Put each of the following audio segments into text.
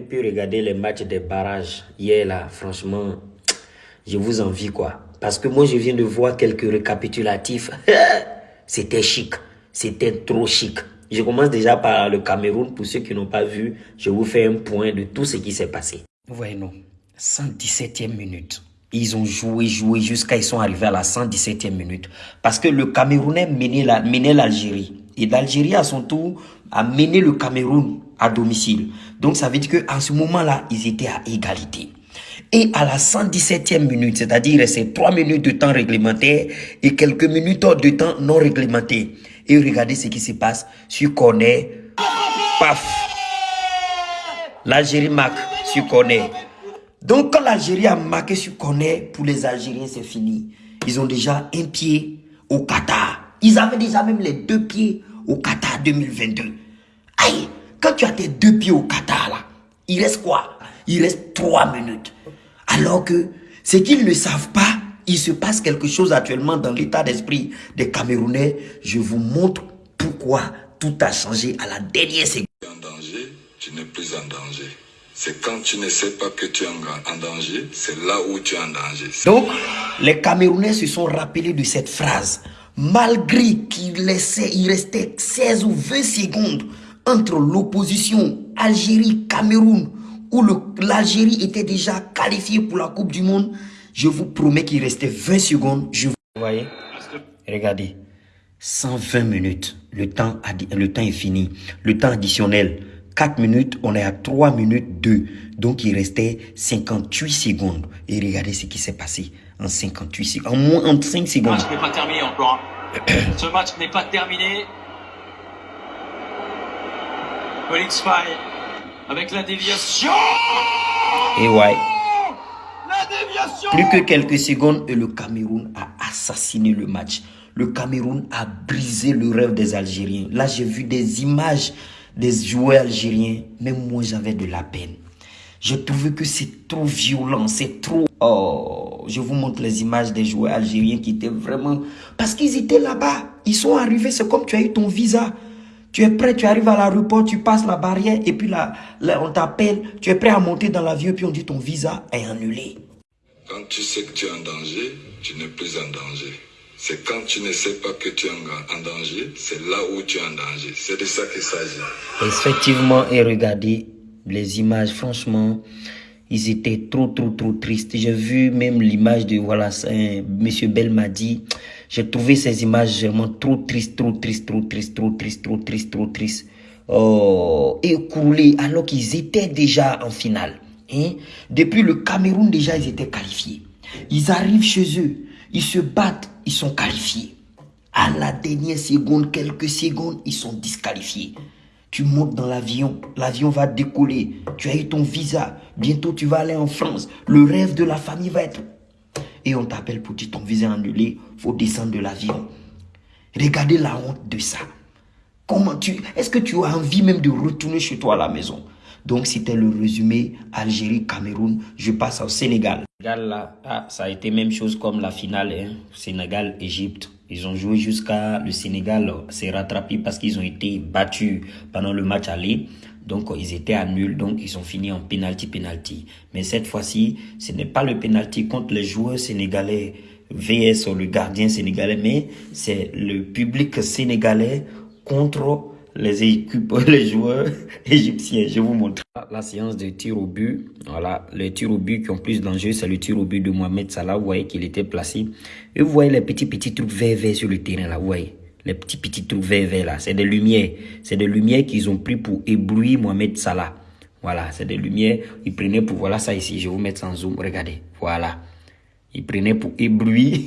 Pu regarder les matchs des barrages hier là, franchement, je vous envie quoi. Parce que moi je viens de voir quelques récapitulatifs. C'était chic, c'était trop chic. Je commence déjà par le Cameroun. Pour ceux qui n'ont pas vu, je vous fais un point de tout ce qui s'est passé. Non, 117e minute. Ils ont joué, joué jusqu'à ils sont arrivés à la 117e minute. Parce que le Camerounais menait l'Algérie. Et l'Algérie, à son tour, a mené le Cameroun à domicile. Donc, ça veut dire qu'à ce moment-là, ils étaient à égalité. Et à la 117e minute, c'est-à-dire restait 3 minutes de temps réglementaire et quelques minutes de temps non réglementaire. Et regardez ce qui se passe sur Cornet. Paf L'Algérie marque sur Cornet. Donc quand l'Algérie a marqué sur Cornet, pour les Algériens, c'est fini. Ils ont déjà un pied au Qatar. Ils avaient déjà même les deux pieds au Qatar 2022. Aïe, quand tu as tes deux pieds au Qatar là, il reste quoi? Il reste trois minutes. Alors que ce qu'ils ne savent pas, il se passe quelque chose actuellement dans l'état d'esprit des Camerounais. Je vous montre pourquoi tout a changé à la dernière seconde. En danger, tu n'es plus en danger. C'est quand tu ne sais pas que tu es en danger, c'est là où tu es en danger. Donc, les Camerounais se sont rappelés de cette phrase. Malgré qu'il il restait 16 ou 20 secondes entre l'opposition Algérie-Cameroun, où l'Algérie était déjà qualifiée pour la Coupe du Monde, je vous promets qu'il restait 20 secondes. Je vous... voyez? Regardez. 120 minutes. Le temps, le temps est fini. Le temps additionnel. 4 minutes, on est à 3 minutes 2. Donc, il restait 58 secondes. Et regardez ce qui s'est passé en 58 secondes. En moins de 5 secondes. Ce match n'est pas terminé encore. ce match n'est pas terminé. Avec la déviation. Et ouais. Plus que quelques secondes et le Cameroun a assassiné le match. Le Cameroun a brisé le rêve des Algériens. Là, j'ai vu des images des joueurs algériens. Même moi, j'avais de la peine. Je trouvais que c'est trop violent, c'est trop... Oh, je vous montre les images des joueurs algériens qui étaient vraiment... Parce qu'ils étaient là-bas. Ils sont arrivés, c'est comme tu as eu ton visa. Tu es prêt, tu arrives à l'aéroport, tu passes la barrière et puis là, là on t'appelle. Tu es prêt à monter dans l'avion puis on dit ton visa est annulé. Quand tu sais que tu es en danger, tu n'es plus en danger. C'est quand tu ne sais pas que tu es en danger, c'est là où tu es en danger. C'est de ça qu'il s'agit. Effectivement, et regardez les images, franchement, ils étaient trop, trop, trop tristes. J'ai vu même l'image de, voilà, Monsieur Belmadi. J'ai trouvé ces images vraiment trop tristes, trop tristes, trop tristes, trop tristes, trop tristes, trop tristes. Oh, écoulés alors qu'ils étaient déjà en finale. Hein? Depuis le Cameroun, déjà, ils étaient qualifiés. Ils arrivent chez eux, ils se battent, ils sont qualifiés. À la dernière seconde, quelques secondes, ils sont disqualifiés. Tu montes dans l'avion, l'avion va décoller. Tu as eu ton visa. Bientôt, tu vas aller en France. Le rêve de la famille va être... Et on t'appelle pour dire ton visa annulé. faut descendre de l'avion. Regardez la honte de ça. Comment tu... Est-ce que tu as envie même de retourner chez toi à la maison? Donc, c'était le résumé Algérie, Cameroun. Je passe au Sénégal. Là, ah, ça a été même chose comme la finale hein. Sénégal-Égypte. Ils ont joué jusqu'à le Sénégal s'est rattrapé parce qu'ils ont été battus pendant le match aller. Donc, ils étaient à nul. Donc, ils ont fini en penalty-penalty. Mais cette fois-ci, ce n'est pas le penalty contre les joueurs sénégalais VS ou le gardien sénégalais, mais c'est le public sénégalais contre les équipes, les joueurs égyptiens. Je vous montre la séance de tir au but. Voilà, les tirs au but qui ont plus d'enjeux, c'est le tir au but de Mohamed Salah. Vous voyez qu'il était placé. Et vous voyez les petits, petits trucs verts, verts sur le terrain là. Vous voyez les petits, petits trucs verts, verts là. C'est des lumières. C'est des lumières qu'ils ont pris pour éblouir Mohamed Salah. Voilà, c'est des lumières. Ils prenaient pour, voilà ça ici. Je vais vous mettre sans zoom. Regardez. Voilà. Ils prenaient pour éblouir.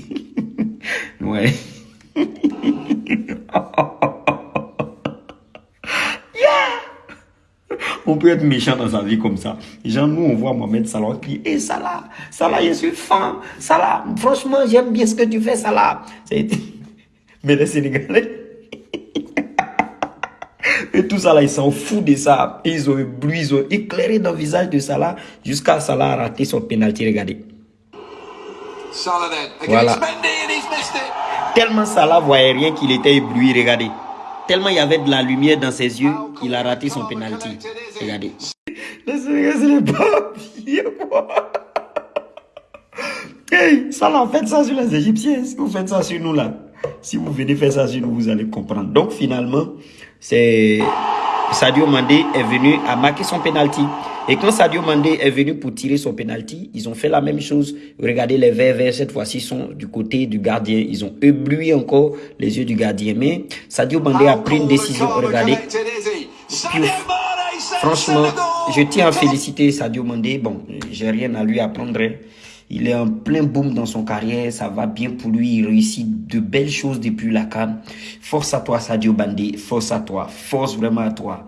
ouais. On peut être méchant dans sa vie comme ça. Genre, nous, on voit Mohamed Salah, on dit, hé Salah, Salah, je suis fan. Salah, franchement, j'aime bien ce que tu fais, Salah. Mais les Sénégalais, et tout ça là, ils s'en foutent de ça. Ils ont ébloui, ils ont éclairé dans le visage de Salah jusqu'à Salah a raté son penalty. Regardez. Voilà. Tellement Salah voyait rien qu'il était ébloui. Regardez. Tellement il y avait de la lumière dans ses yeux qu'il a raté son penalty. Regardez. Les Sénégalais, c'est les papiers, quoi. Hey, ça là, faites ça sur les Égyptiens. Si vous faites ça sur nous là, si vous venez faire ça sur nous, vous allez comprendre. Donc finalement, c'est Sadio Mandé est venu à marquer son penalty. Et quand Sadio Mandé est venu pour tirer son penalty, ils ont fait la même chose. Regardez les verts verts, cette fois-ci sont du côté du gardien. Ils ont ébloui encore les yeux du gardien. Mais Sadio Mandé a pris une décision. Regardez. Franchement, je tiens à féliciter Sadio Mandé. Bon, j'ai rien à lui apprendre. Il est en plein boom dans son carrière, ça va bien pour lui, il réussit de belles choses depuis la canne. Force à toi Sadio Mandé, force à toi, force vraiment à toi.